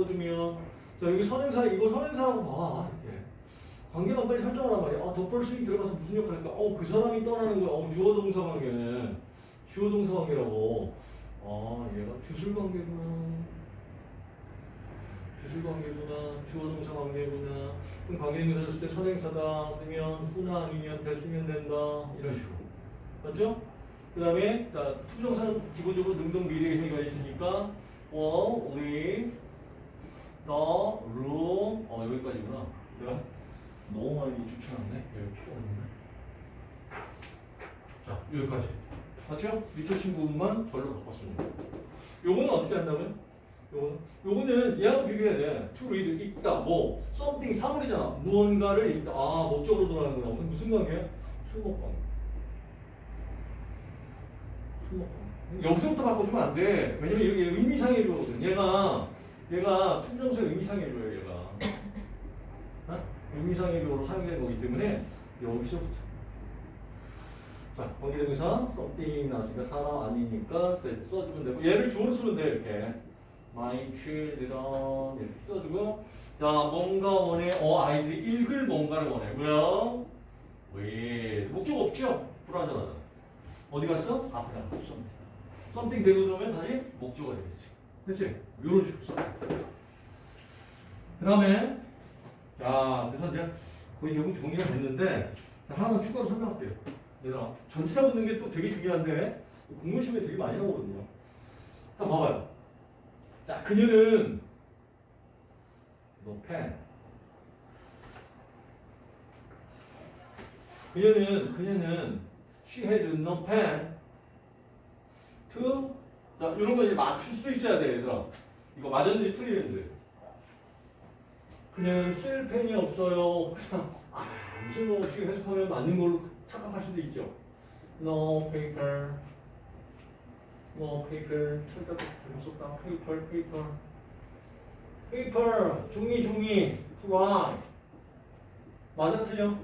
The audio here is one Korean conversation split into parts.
바꿔주면 자 여기 선행사 이거 선행사라고 봐. 이렇게. 관계만 빨리 설정하란 말이야. 아 덧벌스윙 들어가서 무슨 역할일까? 어 그 사람이 떠나는 거야. 어 주어 동사 관계는 주어 동사 관계라고. 아 얘가 주술 관계구나. 주술 관계구나. 주어 동사 관계구나. 그럼 관계인사 줬을 때 선행사다. 아니면 후나 아니면 됐으면 된다. 이런 식으로. 맞죠? 그 다음에 자 투정사는 기본적으로 능동 미래 행위가 있으니까 어 우리 너 room 어 여기까지구나. 내가 너무 많이 추천하네. 여기 필요 없네? 자 여기까지. 맞죠? 밑줄 친 부분만 절로 돼 요거는 어떻게 한다면? 요거는 요거는 얘하고 비교해야 돼. To read 읽다 뭐. Something 사물이잖아. 무언가를 읽다. 아 목적으로 들어가는 거야 무슨 관계야? 술목 관계 여기서부터 바꿔주면 안 돼. 왜냐면 여기 의미상의 조거든. 얘가, 얘가 투정세 의미상의 조예요, 얘가. 어? 의미상의 조로 사용되는 거기 때문에 여기서부터. 자, 관계대명사 something 나왔으니까 사람 아니니까 써주면 되고 얘를 주어로 쓰면 돼, 이렇게. My children 이렇게 써주고 자, 뭔가 원해. 어, 아이들이 읽을 뭔가를 원해. 뭐야? 왜? 목적 없죠? 불안전하다. 어디 갔어? 앞에 갔어. something. 되고 그러면 다시 목적어 되겠지. 그치? 요런 식으로 써. 그 다음에, 자, 그래서 이제 거의 결국 정리가 됐는데, 자, 하나만 추가로 설명할게요. 얘들아, 전치사 붙는 게 또 되게 중요한데, 공무시험에 되게 많이 나오거든요. 자, 봐봐요. 자, 그녀는, 너 펜. 그녀는, 그녀는, she had no pen to 자 이런 거 이제 맞출 수 있어야 돼 얘들아. 이거 맞았는지 틀리는지 그냥 쓸 펜이 없어요. 그냥 아 무슨 거 없이 해석하면 맞는 걸로 착각할 수도 있죠. No paper no paper 잘못 썼다 paper paper paper 종이 종이. write 맞아 틀려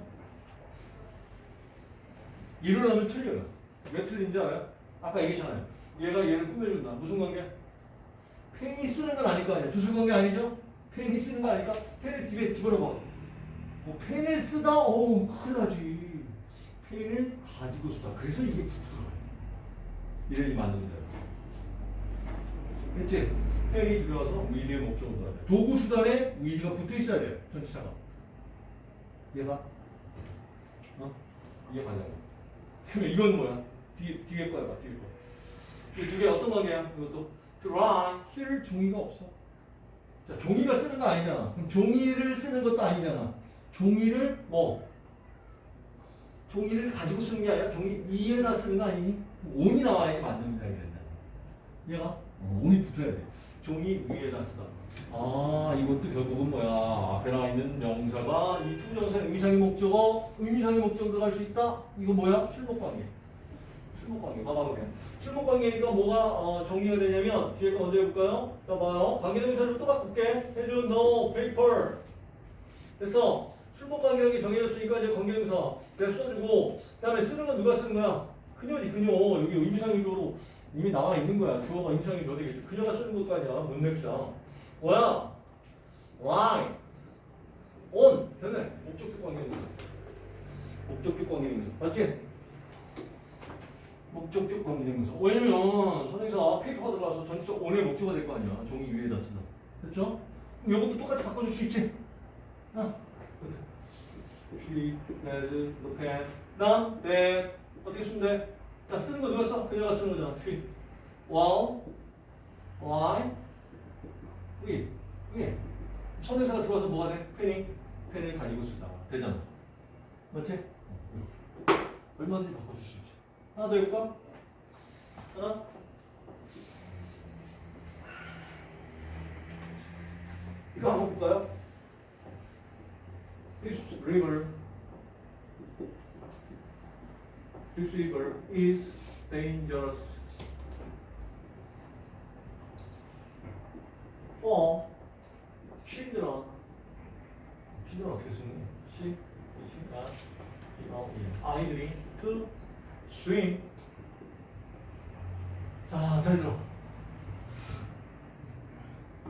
일어나면 틀려요. 왜 틀린지 알아요? 아까 얘기했잖아요 얘가 얘를 꾸며준다. 무슨 관계? 펜이 쓰는 건 아닐 거 아니야. 주술 관계 아니죠? 펜이 쓰는 거 아니까 펜을 집에 집어넣어. 뭐 펜을 쓰다? 어우 큰일 나지. 펜을 가지고 쓰다. 그래서 이게 붙어요. 이래이 만든다. 그치? 펜이 들어가서 위리의 목적으로 가야 돼. 도구 수단에 위리가 붙어 있어야 돼. 전치사가. 얘가? 어? 이게 가냐고. 그러면 이건 뭐야? 뒤에, 뒤에 거야, 봐, 뒤에 거. 이 두 개 어떤 관계야? 이것도 dry 쓸 종이가 없어. 자, 종이가 쓰는 거 아니잖아. 그럼 종이를 쓰는 것도 아니잖아. 종이를 뭐 종이를 가지고 쓰는 게 아니라 종이 위에다 쓰는 거 아니니? on이 나와야 맞는 문장이 된다. 얘가 어, on이 붙어야 돼. 종이 위에다 쓰다. 아 이것도 결국은 뭐야? 앞에 나와 있는 명사가 이 to부정사 의미상의 목적어, 의미상의 목적어 들어갈 수 있다. 이거 뭐야? 실목관계. 실목관계. 봐봐 그래. 실목관계니까 뭐가 어, 정리가 되냐면 뒤에 거 먼저 해볼까요? 자 봐요. 관계대명사를 또 바꿀게. has no paper. 됐어. 실목관계력이 정해졌으니까 이제 관계대명사 내가 써주고 그 다음에 쓰는 건 누가 쓰는 거야? 그녀지 그녀. 여기 의미상의적으로 이미 나와 있는 거야. 주어가 의미상의적 되겠지. 그녀가 쓰는 아니야. 문맥상. 뭐야? write on. 됐네. 목적격 관계대명사. 목적격 관계대명사. 맞지? 목적격 관계대명사. 왜냐면 선생님사 페이퍼가 들어가서 전치사 on의 목적어가 될거 아니야. 종이 위에다 쓰다. 그럼 이것도 똑같이 바꿔줄 수 있지? 아. she has the pen. 나, that. 어떻게 쓰면 돼? 자, 쓰는 거 누가 써? 그녀가 쓰는 거잖아. she. while, why, we. we. 선행사가 들어와서 뭐가 돼? 펜이? 펜을 가지고 쓰다. 되잖아. 맞지? 얼마든지 바꿔줄 수 있지. 하나 더 해볼까? 하나? 이거 한번 볼까요? This river, this river is dangerous for children. children 어떻게 쓰는 시, 시가, 어, 아이들이 to swim. 자, 잘 들어.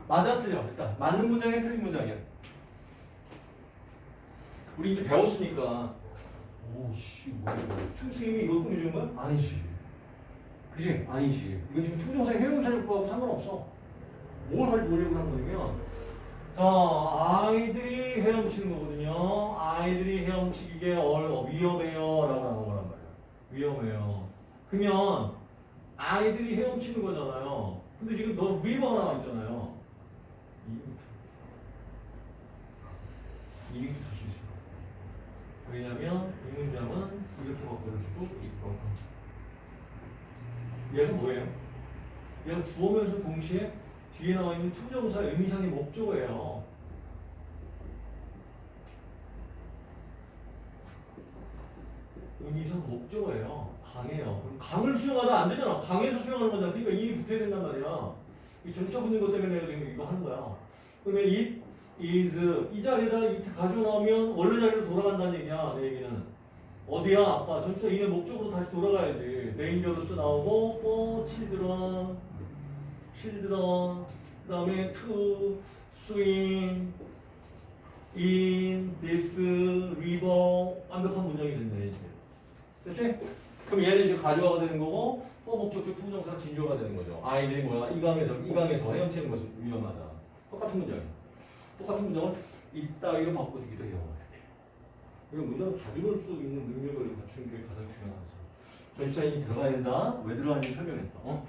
맞아 틀려. 일단 맞는 문장이야 틀린 문장이야? 우리 이제 배웠으니까. 오씨 뭐야 to swim이 이걸 꾸며주는 거야? 아니지. 그지? 아니지. 이건 지금 to부정사 형용사용법하고 상관없어. 뭘할 노력을 한 거냐면 자 아이들이 헤엄치는 거거든요. 아이들이 헤엄치기에 얼 위험해요. 라고 하는 말이야 위험해요. 그러면 아이들이 헤엄치는 거잖아요. 근데 지금 the river가 나와 있잖아요. 수 있어 왜냐면 이 문장은 이렇게 바꿔줄 수도 있고. 얘는 뭐예요? 얘가 주어면서 동시에 뒤에 나와 있는 to부정사 의미상의 목적어예요. 의미상 목적어예요. 강해요. 그럼 강을 수용하다 안 되잖아. 강해서 수용하는 거잖아. 그러니까 이이 붙어야 된단 말이야. 이 전치사 붙는 것 때문에 내가 지금 이거 하는 거야. 그러면 it is 이 자리에다 it 가지고 나오면 원래 자리로 돌아간다는 얘기야. 내 얘기는. 어디야? 아빠. 전치사 이의 목적으로 다시 돌아가야지. dangerous 나오고 for children children 그 다음에 to swim in this river 완벽한 문장이 됐네 이제 됐지? 그럼 얘는 이제 가주어가 되는 거고 또 목적격 to부정사 진주어가 되는 거죠. 아이들이 뭐야? 이 강에서 이 강에서 헤엄치는 것은 위험하다. 똑같은 문장이야 똑같은 문장을 이따위로 바꿔주기도 해요. 이거 문장을 가지고 수 있는 능력을 갖추는 게 가장 중요한 거죠. 전치사 in이 들어가야 된다? 왜 들어가는지 설명했다. 어?